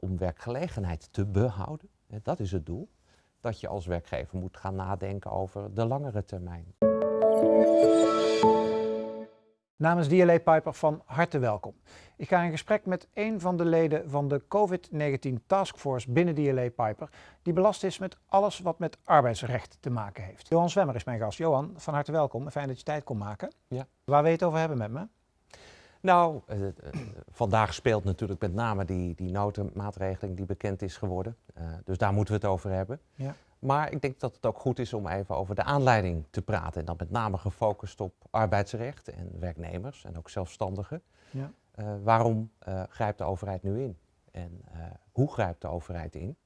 om werkgelegenheid te behouden, hè, dat is het doel, dat je als werkgever moet gaan nadenken over de langere termijn. Namens DLA Piper van harte welkom. Ik ga in gesprek met een van de leden van de COVID-19 Taskforce binnen DLA Piper, die belast is met alles wat met arbeidsrecht te maken heeft. Johan Zwemmer is mijn gast. Johan, van harte welkom fijn dat je tijd kon maken. Ja. Waar wil je het over hebben met me? Nou, eh, eh, vandaag speelt natuurlijk met name die, die notenmaatregeling die bekend is geworden. Eh, dus daar moeten we het over hebben. Ja. Maar ik denk dat het ook goed is om even over de aanleiding te praten. En dan met name gefocust op arbeidsrecht en werknemers en ook zelfstandigen. Ja. Waarom grijpt de overheid nu in? En hoe grijpt de overheid in?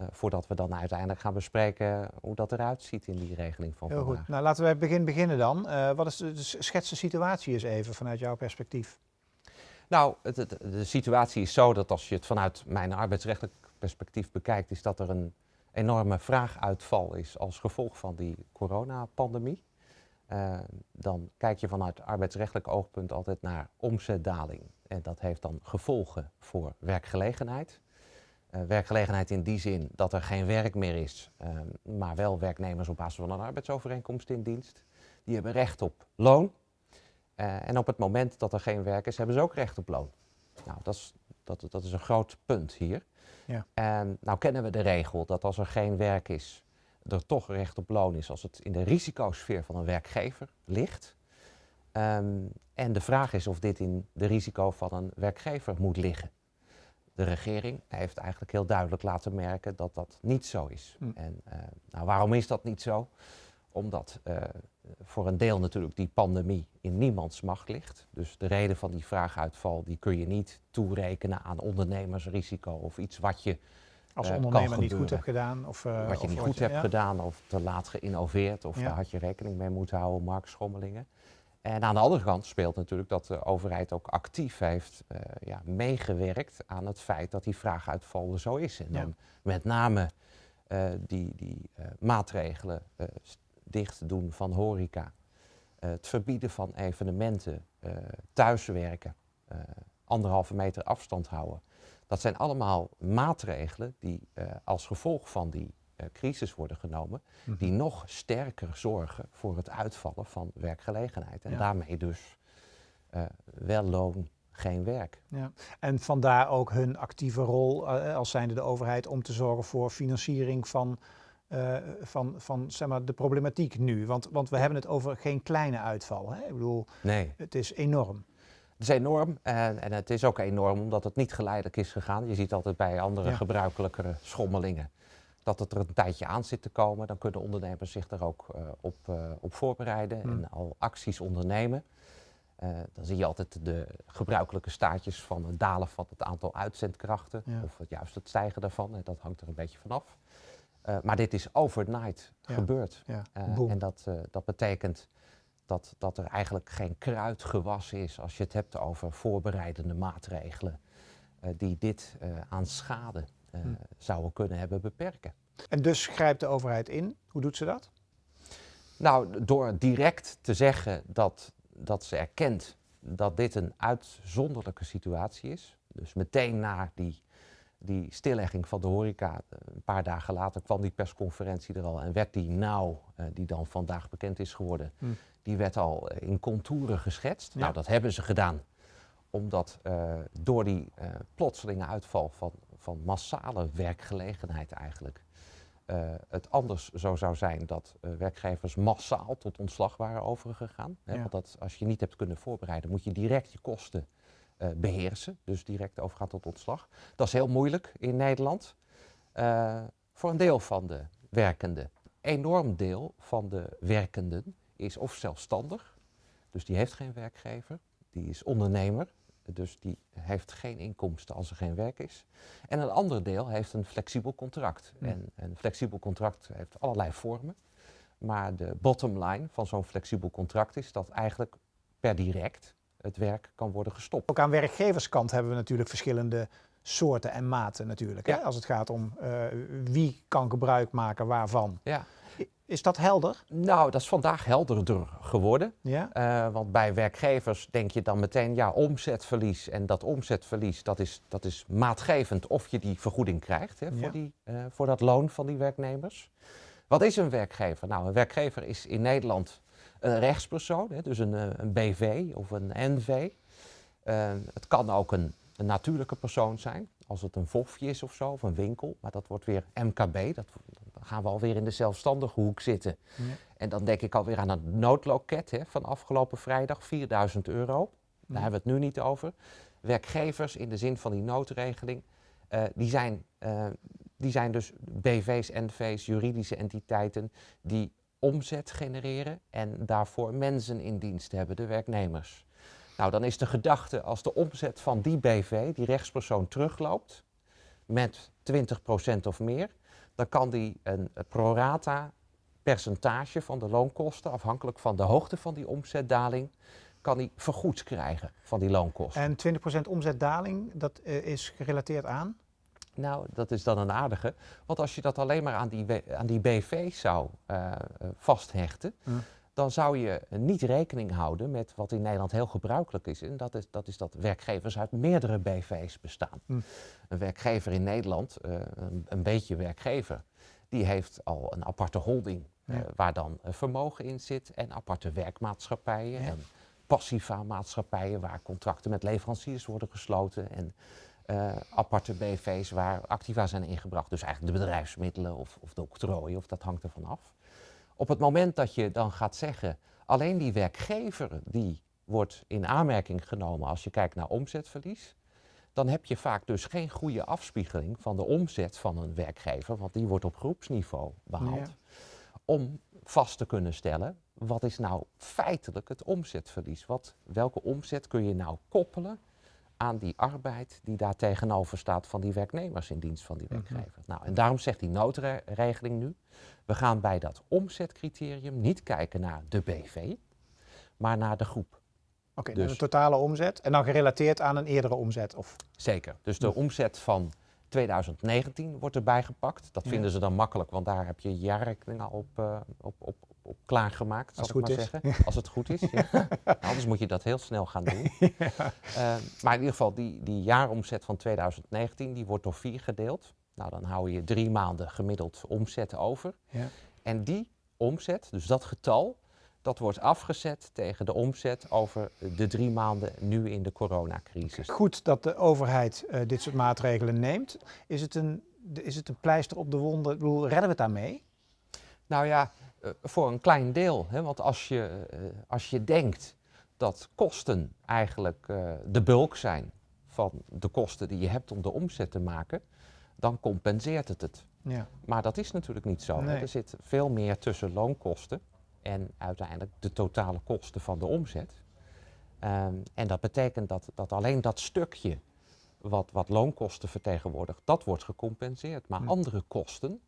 Eh, voordat we dan uiteindelijk gaan bespreken hoe dat eruit ziet in die regeling van Heel vandaag. goed. Nou, laten we bij het begin beginnen dan. Eh, wat is de, de schets de situatie eens even vanuit jouw perspectief? Nou, het, het- de situatie is zo dat als je het vanuit mijn arbeidsrechtelijk perspectief bekijkt, is dat er een enorme vraaguitval is als gevolg van die coronapandemie. Eh, dan kijk je vanuit arbeidsrechtelijk oogpunt altijd naar omzetdaling. En dat heeft dan gevolgen voor werkgelegenheid. Eh, werkgelegenheid in die zin dat er geen werk meer is, eh, maar wel werknemers op basis van een arbeidsovereenkomst in dienst. Die hebben recht op loon. Eh, en op het moment dat er geen werk is, hebben ze ook recht op loon. Nou, dat is, dat, dat is een groot punt hier. Ja. En nou kennen we de regel dat als er geen werk is, er toch recht op loon is als het in de risicosfeer van een werkgever ligt. Ehm, en de vraag is of dit in de risico van een werkgever moet liggen. De regering heeft eigenlijk heel duidelijk laten merken dat dat niet zo is. Hm. En eh, nou, waarom is dat niet zo? Omdat eh, voor een deel natuurlijk die pandemie in niemands macht ligt. Dus de reden van die vraaguitval die kun je niet toerekenen aan ondernemersrisico of iets wat je, Als Eh, ondernemer niet goed hebt gedaan? Of, wat je of niet goed hebt ja. gedaan of te laat geïnnoveerd of Ja. daar had je rekening mee moeten houden, marktschommelingen. En aan de andere kant speelt natuurlijk dat de overheid ook actief heeft eh, ja, meegewerkt aan het feit dat die vraaguitval er zo is. En Ja. dan met name eh, die, die eh, maatregelen, dicht doen van horeca, het verbieden van evenementen, thuiswerken, anderhalve meter afstand houden. Dat zijn allemaal maatregelen die als gevolg van die crisis worden genomen, Mhm. die nog sterker zorgen voor het uitvallen van werkgelegenheid. En Ja. daarmee dus eh, wel loon, geen werk. Ja. En vandaar ook hun actieve rol eh, als zijnde de overheid om te zorgen voor financiering van, eh, van, van zeg maar, de problematiek nu. Want, want we hebben het over geen kleine uitval. Hè? Ik bedoel, Nee, het is enorm. het is enorm en, en het is ook enorm omdat het niet geleidelijk is gegaan. Je ziet altijd bij andere Ja. gebruikelijkere schommelingen dat het er een tijdje aan zit te komen. Dan kunnen ondernemers zich er ook eh, op, eh, op voorbereiden Hmm. en al acties ondernemen. Eh, dan zie je altijd de gebruikelijke staartjes van het dalen van het aantal uitzendkrachten Ja. of juist het stijgen daarvan. En dat hangt er een beetje vanaf. Maar dit is overnight Ja. gebeurd. Ja. En dat, dat betekent dat, dat er eigenlijk geen kruid gewassen is als je het hebt over voorbereidende maatregelen die dit aan schade Hm. zouden kunnen hebben beperken. En dus grijpt de overheid in. Hoe doet ze dat? Nou, door direct te zeggen dat, dat ze erkent dat dit een uitzonderlijke situatie is, dus meteen na die, die stillegging van de horeca, eh, een paar dagen later kwam die persconferentie er al en werd die nou, eh, die dan vandaag bekend is geworden, Hm. die werd al in contouren geschetst. Ja. Nou, dat hebben ze gedaan omdat door die eh, plotselinge uitval van, van massale werkgelegenheid eigenlijk, eh, het anders zo zou zijn dat eh, werkgevers massaal tot ontslag waren overgegaan. Hè, Ja. Want dat, als je niet hebt kunnen voorbereiden, moet je direct je kosten eh, beheersen. Dus direct overgaan tot ontslag. Dat is heel moeilijk in Nederland. voor een deel van de werkenden. Enorm deel van de werkenden is of zelfstandig, dus die heeft geen werkgever. Die is ondernemer, dus die heeft geen inkomsten als er geen werk is. En een ander deel heeft een flexibel contract. En een flexibel contract heeft allerlei vormen. Maar de bottom line van zo'n flexibel contract is dat eigenlijk per direct het werk kan worden gestopt. Ook aan werkgeverskant hebben we natuurlijk verschillende soorten en maten natuurlijk. Hè? Als het gaat om eh, wie kan gebruik maken waarvan. Ja, Is dat helder? Nou, dat is vandaag helderder geworden. Ja. Uh, want bij werkgevers denk je dan meteen, ja, omzetverlies. En dat omzetverlies, dat is, dat is maatgevend of je die vergoeding krijgt hè, voor, die, uh, voor dat loon van die werknemers. Wat is een werkgever? Nou, een werkgever is in Nederland een rechtspersoon, hè, dus een, eh, een BV of een NV. Uh, het kan ook een, een, natuurlijke persoon zijn, als het een vofje is of zo, of een winkel. Maar dat wordt weer MKB, dat, dan gaan we alweer in de zelfstandige hoek zitten. Ja. En dan denk ik alweer aan het noodloket hè, van afgelopen vrijdag, 4000 euro. Daar hebben we het nu niet over. Werkgevers in de zin van die noodregeling, uh, die, zijn, uh, die zijn dus BV's, NV's, juridische entiteiten die omzet genereren en daarvoor mensen in dienst hebben, de werknemers. Nou, dan is de gedachte als de omzet van die BV, die rechtspersoon, terugloopt met 20% of meer, dan kan die een prorata percentage van de loonkosten, afhankelijk van de hoogte van die omzetdaling, kan hij vergoed krijgen van die loonkosten. En 20% omzetdaling, dat uh, is gerelateerd aan? Nou, dat is dan een aardige. Want als je dat alleen maar aan die, aan die BV zou uh, vasthechten, hm. Dan zou je niet rekening houden met wat in Nederland heel gebruikelijk is. En dat is dat, is dat werkgevers uit meerdere BV's bestaan. Hm. Een werkgever in Nederland, uh, een, een, beetje werkgever, die heeft al een aparte holding. Ja. Uh, waar dan vermogen in zit en aparte werkmaatschappijen. Ja. En passiva maatschappijen waar contracten met leveranciers worden gesloten. En uh, aparte BV's waar activa zijn ingebracht. Dus eigenlijk de bedrijfsmiddelen of, of de octrooien, of dat hangt ervan af. Op het moment dat je dan gaat zeggen, alleen die werkgever die wordt in aanmerking genomen als je kijkt naar omzetverlies, dan heb je vaak dus geen goede afspiegeling van de omzet van een werkgever, want die wordt op groepsniveau behaald, ja. om vast te kunnen stellen, wat is nou feitelijk het omzetverlies? Wat, welke omzet kun je nou koppelen aan die arbeid die daar tegenover staat van die werknemers in dienst van die werkgever. Mm -hmm. Nou, en daarom zegt die noodregeling nu, we gaan bij dat omzetcriterium niet kijken naar de BV, maar naar de groep. Oké, okay, dus, de totale omzet en dan gerelateerd aan een eerdere omzet? Of? Zeker, dus de omzet van 2019 wordt erbij gepakt. Dat ja. vinden ze dan makkelijk, want daar heb je jaarrekeningen op, uh, op, op, op klaargemaakt, zal ik maar is. zeggen. Als het goed is. Ja. nou, anders moet je dat heel snel gaan doen. ja. uh, maar in ieder geval, die, die jaaromzet van 2019, die wordt door vier gedeeld. Nou, dan hou je drie maanden gemiddeld omzet over. Ja. En die omzet, dus dat getal, dat wordt afgezet tegen de omzet over de drie maanden nu in de coronacrisis. Goed dat de overheid uh, dit soort maatregelen neemt. Is het, een, is het een pleister op de wonden? Ik bedoel, redden we het daarmee? Nou ja, uh, voor een klein deel. Hè? Want als je, uh, als je denkt dat kosten eigenlijk de bulk zijn van de kosten die je hebt om de omzet te maken, dan compenseert het het. Ja. Maar dat is natuurlijk niet zo. Nee. Er zit veel meer tussen loonkosten en uiteindelijk de totale kosten van de omzet. Um, en dat betekent dat, dat alleen dat stukje wat, wat loonkosten vertegenwoordigt, dat wordt gecompenseerd. Maar hm. andere kosten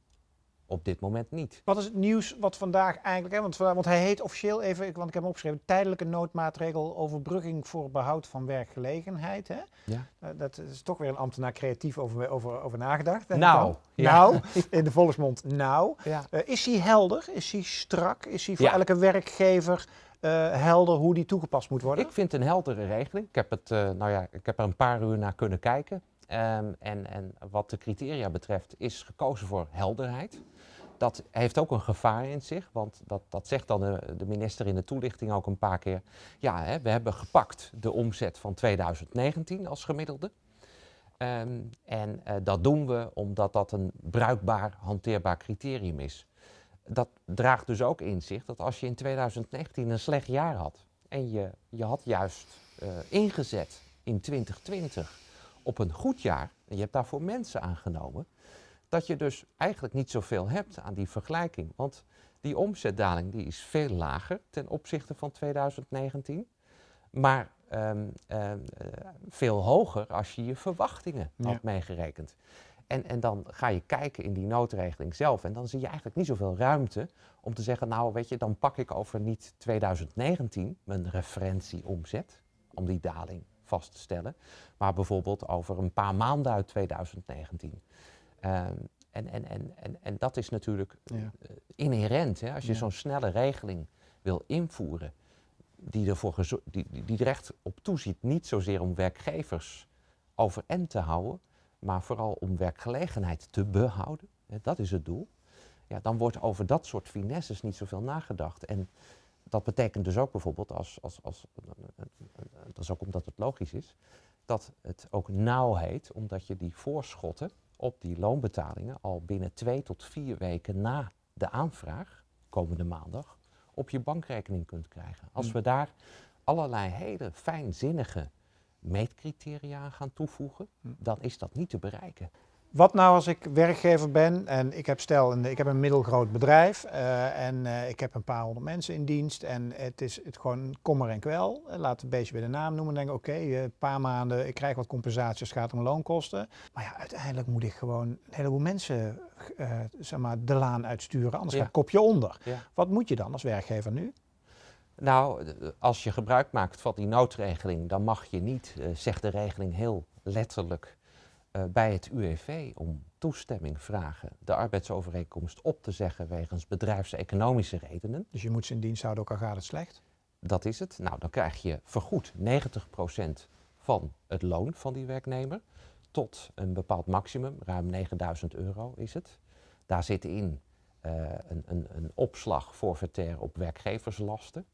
op dit moment niet. Wat is het nieuws wat vandaag eigenlijk, hè, want, want hij heet officieel even, want ik heb hem opgeschreven, tijdelijke noodmaatregel overbrugging voor behoud van werkgelegenheid. Hè? Ja. Uh, dat is toch weer een ambtenaar creatief over, over, over nagedacht. Nou. Ja. Nou, in de volksmond nou. Ja. Uh, is hij helder? Is hij strak? Is hij voor ja. elke werkgever uh, helder hoe die toegepast moet worden? Ik vind een heldere regeling. Ik heb, het, nou ja, ik heb er een paar uur naar kunnen kijken. Um, en, en wat de criteria betreft is gekozen voor helderheid. Dat heeft ook een gevaar in zich, want dat, dat zegt dan de, de minister in de toelichting ook een paar keer. Ja, hè, we hebben gepakt de omzet van 2019 als gemiddelde. Um, en uh, dat doen we omdat dat een bruikbaar, hanteerbaar criterium is. Dat draagt dus ook in zich dat als je in 2019 een slecht jaar had en je, je had juist uh, ingezet in 2020 op een goed jaar, en je hebt daarvoor mensen aangenomen, dat je dus eigenlijk niet zoveel hebt aan die vergelijking. Want die omzetdaling die is veel lager ten opzichte van 2019, maar um, um, uh, veel hoger als je je verwachtingen ja. had meegerekend. En, en dan ga je kijken in die noodregeling zelf en dan zie je eigenlijk niet zoveel ruimte om te zeggen, nou weet je, dan pak ik over niet 2019 mijn referentieomzet, om die daling vast te stellen, maar bijvoorbeeld over een paar maanden uit 2019. Uh, En, en, en, en, en dat is natuurlijk Ja. eh, inherent. Hè? Als je Ja. zo'n snelle regeling wil invoeren, die, ervoor die, die, die er echt op toeziet, niet zozeer om werkgevers overeind te houden, maar vooral om werkgelegenheid te behouden, hè, dat is het doel, ja, dan wordt over dat soort finesses niet zoveel nagedacht. En dat betekent dus ook bijvoorbeeld, als, als, als, dat is ook omdat het logisch is, dat het ook nauw heet, omdat je die voorschotten op die loonbetalingen al binnen twee tot vier weken na de aanvraag, komende maandag, op je bankrekening kunt krijgen. Als Mm. we daar allerlei hele fijnzinnige meetcriteria aan gaan toevoegen, Mm. dan is dat niet te bereiken. Wat nou als ik werkgever ben en ik heb stel, een, ik heb een middelgroot bedrijf eh, en eh, ik heb een paar honderd mensen in dienst en het is het gewoon kommer en kwel. Eh, laat het een beetje bij de naam noemen en denk oké, een paar maanden, ik krijg wat compensatie als het gaat om loonkosten. Maar ja, uiteindelijk moet ik gewoon een heleboel mensen zeg maar, de laan uitsturen, anders Ja. gaat kopje onder. Ja. Wat moet je dan als werkgever nu? Nou, als je gebruik maakt van die noodregeling, dan mag je niet, zegt de regeling heel letterlijk, eh, bij het UWV om toestemming vragen de arbeidsovereenkomst op te zeggen wegens bedrijfseconomische redenen. Dus je moet ze in dienst houden, ook al gaat het slecht. Dat is het. Nou, dan krijg je vergoed 90% van het loon van die werknemer tot een bepaald maximum, ruim 9000 euro is het. Daar zit in eh, een, een, een opslag forfaitair op werkgeverslasten.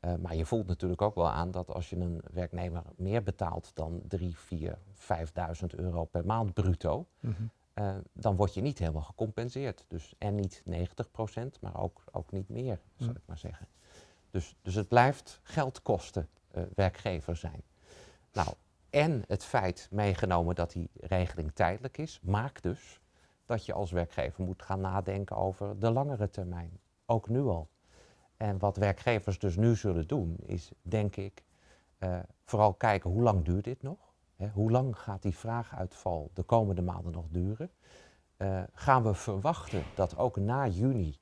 Eh, maar je voelt natuurlijk ook wel aan dat als je een werknemer meer betaalt dan 3, 4, 5000 euro per maand bruto, eh, dan word je niet helemaal gecompenseerd. Dus en niet 90%, maar ook, ook niet meer, zal Mm. ik maar zeggen. Dus, dus het blijft geld kosten eh, werkgever zijn. Nou, en het feit meegenomen dat die regeling tijdelijk is, maakt dus dat je als werkgever moet gaan nadenken over de langere termijn. Ook nu al. En wat werkgevers dus nu zullen doen, is denk ik eh, vooral kijken hoe lang duurt dit nog? Hoe lang gaat die vraaguitval de komende maanden nog duren? Eh, gaan we verwachten dat ook na juni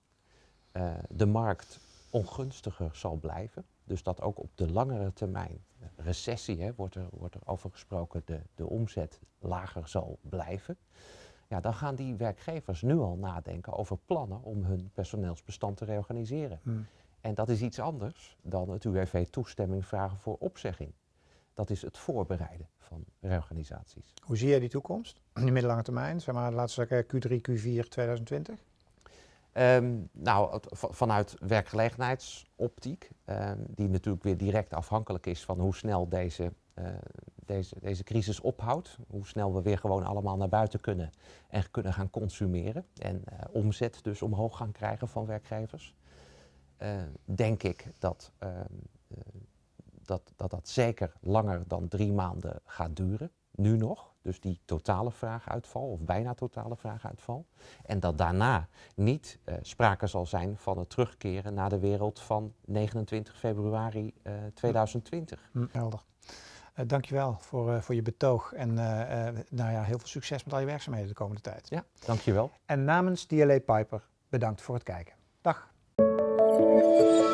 eh, de markt ongunstiger zal blijven? Dus dat ook op de langere termijn, recessie hè, wordt, er, wordt er over gesproken, de, de omzet lager zal blijven. Ja, dan gaan die werkgevers nu al nadenken over plannen om hun personeelsbestand te reorganiseren. Hmm. En dat is iets anders dan het UWV toestemming vragen voor opzegging. Dat is het voorbereiden van reorganisaties. Hoe zie jij die toekomst? In de middellange termijn, zeg maar, laten we zeggen Q3, Q4 2020? Ehm, nou, vanuit werkgelegenheidsoptiek, ehm, die natuurlijk weer direct afhankelijk is van hoe snel deze, eh, deze, deze crisis ophoudt. Hoe snel we weer gewoon allemaal naar buiten kunnen en kunnen gaan consumeren. En eh, omzet dus omhoog gaan krijgen van werkgevers. Eh, denk ik dat, ehm, eh, dat, dat dat zeker langer dan drie maanden gaat duren. Nu nog. Dus die totale vraaguitval, of bijna totale vraaguitval. En dat daarna niet eh, sprake zal zijn van het terugkeren naar de wereld van 29 februari eh, 2020. Hm, helder. Uh, dankjewel voor, uh, voor je betoog en uh, nou ja, heel veel succes met al je werkzaamheden de komende tijd. Ja, dankjewel. En namens DLA Piper bedankt voor het kijken. Dag. Thank you.